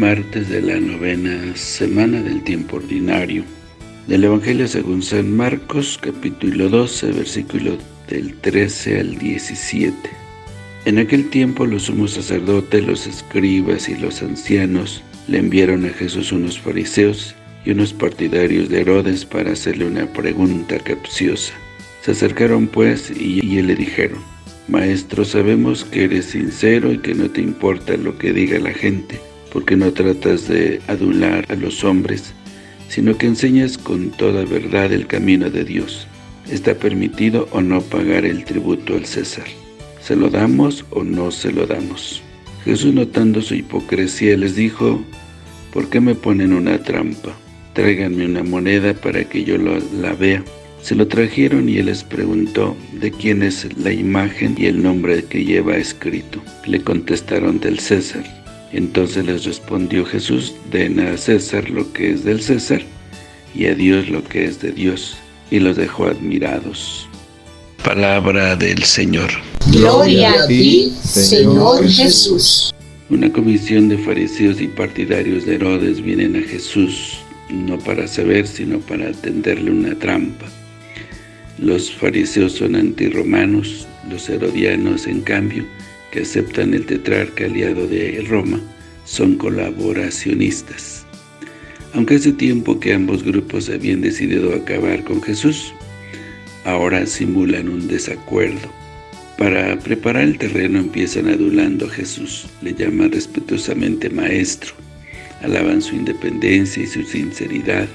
martes de la novena semana del tiempo ordinario. Del Evangelio según San Marcos, capítulo 12, versículo del 13 al 17. En aquel tiempo los sumos sacerdotes, los escribas y los ancianos le enviaron a Jesús unos fariseos y unos partidarios de Herodes para hacerle una pregunta capciosa. Se acercaron pues y, y le dijeron, Maestro, sabemos que eres sincero y que no te importa lo que diga la gente, porque no tratas de adular a los hombres, sino que enseñas con toda verdad el camino de Dios. ¿Está permitido o no pagar el tributo al César? ¿Se lo damos o no se lo damos? Jesús notando su hipocresía les dijo, ¿por qué me ponen una trampa? Tráiganme una moneda para que yo la vea. Se lo trajeron y él les preguntó de quién es la imagen y el nombre que lleva escrito. Le contestaron del César. Entonces les respondió Jesús, den a César lo que es del César y a Dios lo que es de Dios. Y los dejó admirados. Palabra del Señor. Gloria a ti, Señor Jesús. Una comisión de fariseos y partidarios de Herodes vienen a Jesús, no para saber, sino para tenderle una trampa. Los fariseos son antirromanos, los herodianos, en cambio, que aceptan el tetrarca aliado de Roma, son colaboracionistas. Aunque hace tiempo que ambos grupos habían decidido acabar con Jesús, ahora simulan un desacuerdo. Para preparar el terreno empiezan adulando a Jesús, le llaman respetuosamente maestro, alaban su independencia y su sinceridad,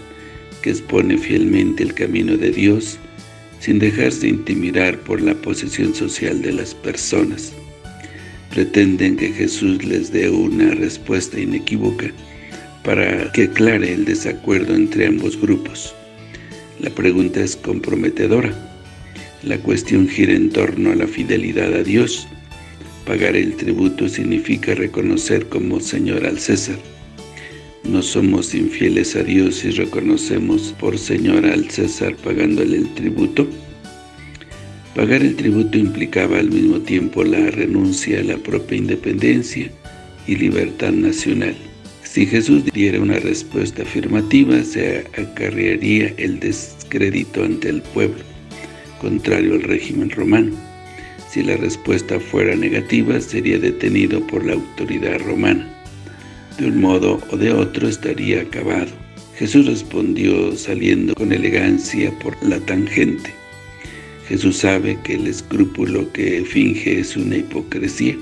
que expone fielmente el camino de Dios, sin dejarse intimidar por la posición social de las personas pretenden que Jesús les dé una respuesta inequívoca para que aclare el desacuerdo entre ambos grupos. La pregunta es comprometedora. La cuestión gira en torno a la fidelidad a Dios. Pagar el tributo significa reconocer como Señor al César. No somos infieles a Dios si reconocemos por Señor al César pagándole el tributo. Pagar el tributo implicaba al mismo tiempo la renuncia a la propia independencia y libertad nacional. Si Jesús diera una respuesta afirmativa, se acarrearía el descrédito ante el pueblo, contrario al régimen romano. Si la respuesta fuera negativa, sería detenido por la autoridad romana. De un modo o de otro estaría acabado. Jesús respondió saliendo con elegancia por la tangente. Jesús sabe que el escrúpulo que finge es una hipocresía.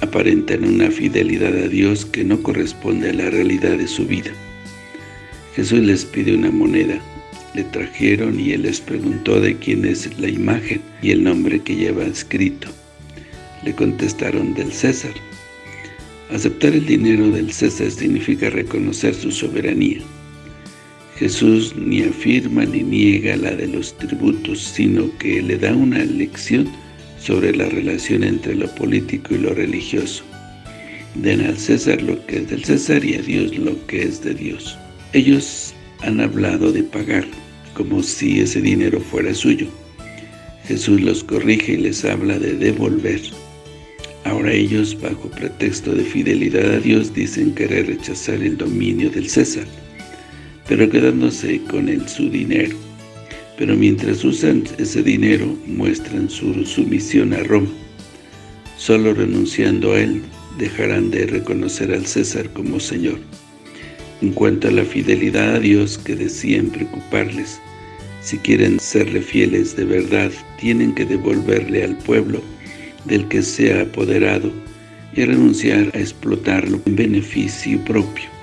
Aparentan una fidelidad a Dios que no corresponde a la realidad de su vida. Jesús les pide una moneda. Le trajeron y Él les preguntó de quién es la imagen y el nombre que lleva escrito. Le contestaron del César. Aceptar el dinero del César significa reconocer su soberanía. Jesús ni afirma ni niega la de los tributos, sino que le da una lección sobre la relación entre lo político y lo religioso. Den al César lo que es del César y a Dios lo que es de Dios. Ellos han hablado de pagar, como si ese dinero fuera suyo. Jesús los corrige y les habla de devolver. Ahora ellos, bajo pretexto de fidelidad a Dios, dicen querer rechazar el dominio del César pero quedándose con él su dinero. Pero mientras usan ese dinero, muestran su sumisión a Roma. Solo renunciando a él, dejarán de reconocer al César como Señor. En cuanto a la fidelidad a Dios que decían preocuparles, si quieren serle fieles de verdad, tienen que devolverle al pueblo del que se ha apoderado y renunciar a explotarlo en beneficio propio.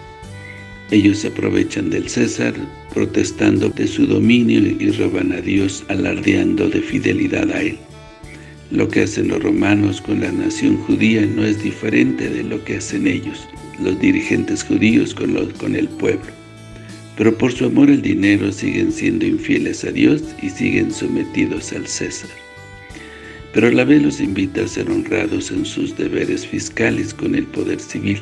Ellos se aprovechan del César, protestando de su dominio y roban a Dios, alardeando de fidelidad a Él. Lo que hacen los romanos con la nación judía no es diferente de lo que hacen ellos, los dirigentes judíos con, con el pueblo. Pero por su amor al dinero siguen siendo infieles a Dios y siguen sometidos al César. Pero a la vez los invita a ser honrados en sus deberes fiscales con el poder civil,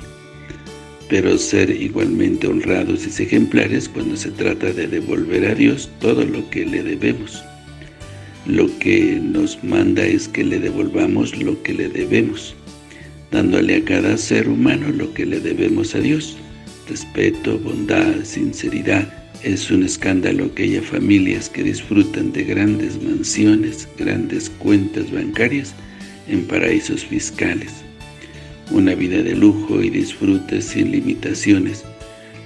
pero ser igualmente honrados y ejemplares cuando se trata de devolver a Dios todo lo que le debemos. Lo que nos manda es que le devolvamos lo que le debemos. dándole a cada ser humano lo que le debemos a Dios, respeto, bondad, sinceridad. Es un escándalo que haya familias que disfrutan de grandes mansiones, grandes cuentas bancarias en paraísos fiscales. Una vida de lujo y disfrute sin limitaciones,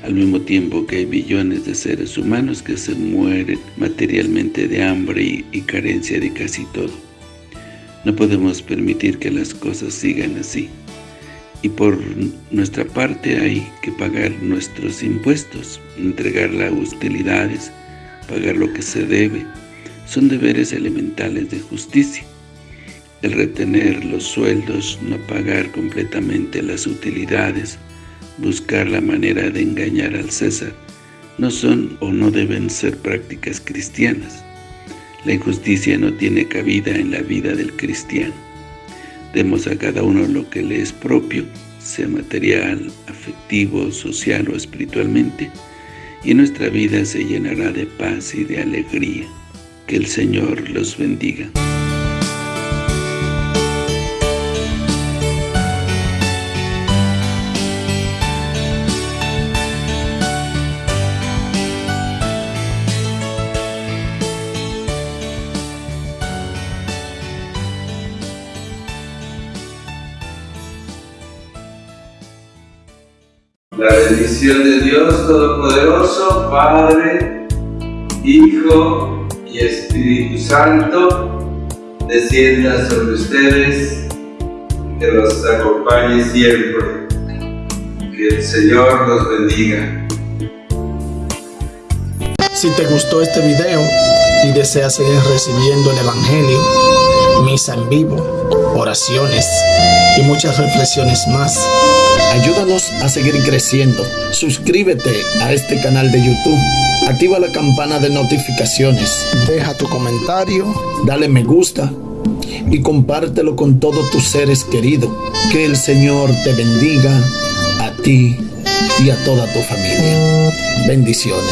al mismo tiempo que hay billones de seres humanos que se mueren materialmente de hambre y, y carencia de casi todo. No podemos permitir que las cosas sigan así. Y por nuestra parte hay que pagar nuestros impuestos, entregar las utilidades, pagar lo que se debe. Son deberes elementales de justicia. El retener los sueldos, no pagar completamente las utilidades, buscar la manera de engañar al César, no son o no deben ser prácticas cristianas. La injusticia no tiene cabida en la vida del cristiano. Demos a cada uno lo que le es propio, sea material, afectivo, social o espiritualmente, y nuestra vida se llenará de paz y de alegría. Que el Señor los bendiga. La bendición de Dios Todopoderoso, Padre, Hijo y Espíritu Santo, descienda sobre ustedes, que los acompañe siempre. Que el Señor los bendiga. Si te gustó este video y deseas seguir recibiendo el Evangelio, misa en vivo, oraciones y muchas reflexiones más, Ayúdanos a seguir creciendo. Suscríbete a este canal de YouTube. Activa la campana de notificaciones. Deja tu comentario. Dale me gusta. Y compártelo con todos tus seres queridos. Que el Señor te bendiga a ti y a toda tu familia. Bendiciones.